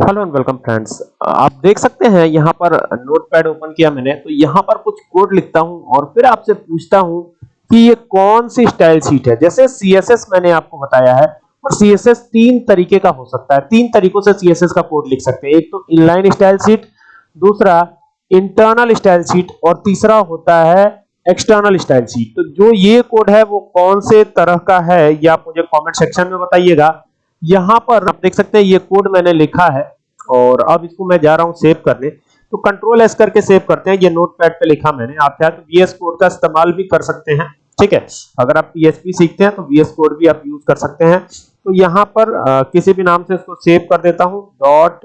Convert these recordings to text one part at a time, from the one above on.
Hello and welcome friends. आप देख सकते हैं, यहाँ पर नोटपैड ओपन किया मैंने। तो यहाँ पर कुछ कोड लिखता हूँ और फिर आपसे पूछता हूँ कि ये कौन सी स्टाइल शीट है। जैसे सीएसएस मैंने आपको बताया है, और सीएसएस तीन तरीके का हो सकता है। तीन तरीकों से सीएसएस का कोड लिख सकते हैं। एक तो इनलाइन स्टाइल शीट दूसरा इंटरनल स्टाइल शीट और तीसरा होता है एक्सटर्नल स्टाइल शीट तो जो ये कोड है, वो कौन से तरह का है, ये आप मुझे कमेंट सेक्शन में बताइएगा। यहाँ पर आप देख सकते हैं ये कोड मैंने लिखा है और अब इसको मैं जा रहा हूँ सेव करने। तो कंट्रोल एस करके सेव करते हैं ये नोटपैड पे लिखा मैंने। आप चाहे तो वीएस कोड का इस्तेमाल भी कर सकते हैं ठीक है? अगर आप पीएचपी सीखते हैं तो वीएस कोड भी आप यूज़ कर सकते हैं। तो यहाँ पर आ, किसी भी नाम से इसको सेव कर देता हूँ डॉट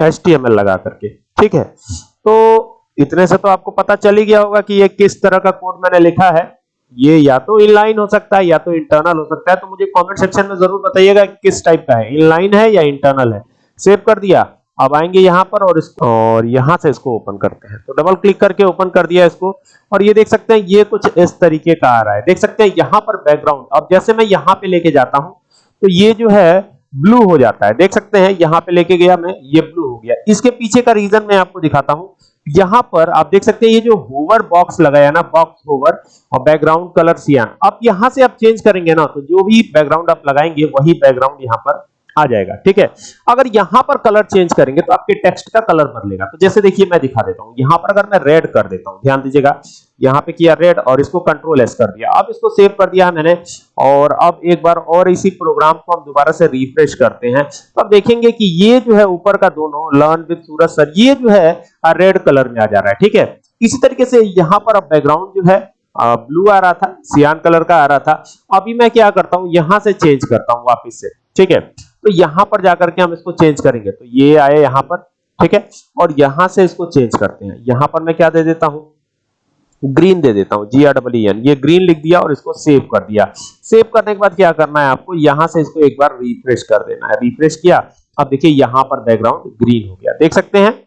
एचटीएमएल लगा करके ठीक है? तो इतने से तो आपको पता चल ही गया होगा कि ये किस तरह का कोड मैंने लिखा है। ये या तो इनलाइन हो सकता है, या तो इंटरनल हो सकता है तो मुझे कमेंट सेक्शन में ज़रूर बताइएगा कि किस टाइप का है। इनलाइन है या इंटरनल है? सेव कर दिया। अब आएँगे यहाँ पर और इसको और यहाँ से इसको ओपन करते हैं। तो डबल क्लिक करके ओपन कर दिया इसको। और ये देख सकते हैं, ये कुछ इस तरीके का आ रहा है। देख सकते हैं, यहाँ पर बैकग्राउंड अब जैसे मैं यहाँ पे लेके जाता हूँ तो ये जो है ब्लू हो जाता है। देख सकते हैं, यहाँ पे लेके गया मैं, ये ब्लू हो गया। इसके पीछे का रीजन मैं आपको दिखाता हूँ। यहाँ पर आप देख सकते हैं ये जो होवर बॉक्स लगाया ना बॉक्स होवर और बैकग्राउंड कलर सियान अब यहाँ से आप चेंज करेंगे ना तो जो भी बैकग्राउंड आप लगाएँगे, वही बैकग्राउंड यहाँ पर आ जाएगा, ठीक है? अगर यहाँ पर कलर चेंज करेंगे तो आपके टेक्स्ट का कलर बदलेगा। तो जैसे देखिए मैं दिखा देता हूँ। यहाँ पर अगर मैं रेड कर देता हूँ, ध्यान दीजिएगा यहाँ पे किया रेड और इसको कंट्रोल एस कर दिया। अब इसको सेव कर दिया मैंने और अब एक बार और इसी प्रोग्राम को हम दोबारा से रिफ्रेश करते हैं। तो अब देखेंगे कि ये जो है ऊपर का दोनों लर्न विद सूरज सर ये जो है रेड कलर में आ जा रहा है, ठीक है? इसी तरीके से यहाँ पर अब बैकग्राउंड जो है ब्लू आ रहा था सियान कलर का आ रहा था। अभी मैं क्या करता हूँ, यहाँ से चेंज करता हूँ वापस से, ठीक है? तो यहाँ पर जाकर के हम इसको चेंज करेंगे। तो ये आए यहाँ पर, ठीक है? और यहाँ से इसको चेंज करते हैं। यहाँ पर मैं क्या दे देता हूँ? ग्रीन दे देता हूँ जी आर डब्ल्यू एन ये ग्रीन लिख दिया और इसको सेव कर दिया। सेव करने के बाद क्या करना है आपको? यहाँ से इसको एक बार रिफ्रेश कर देना है। रिफ्रेश किया, अब देखिए यहाँ पर बैकग्राउंड ग्रीन हो गया। देख सकते हैं?